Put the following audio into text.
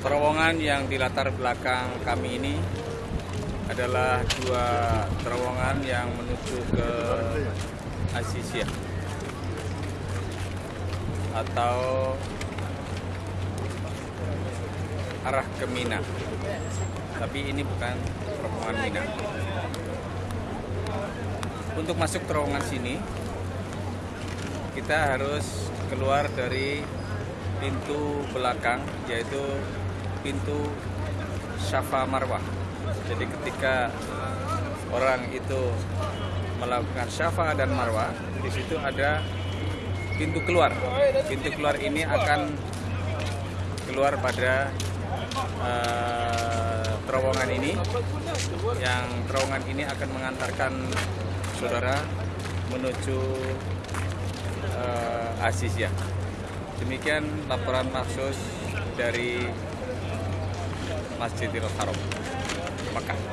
Terowongan yang di latar belakang kami ini adalah dua terowongan yang menuju ke Asisia atau arah ke Mina. Tapi ini bukan terowongan Mina. Untuk masuk terowongan sini, kita harus keluar dari pintu belakang, yaitu pintu Syafa Marwah. Jadi ketika orang itu melakukan Syafa dan Marwah, di situ ada pintu keluar. Pintu keluar ini akan keluar pada uh, terowongan ini yang terowongan ini akan mengantarkan saudara menuju uh, Asis ya. Demikian laporan maksus dari Masjidil Haram Mekah.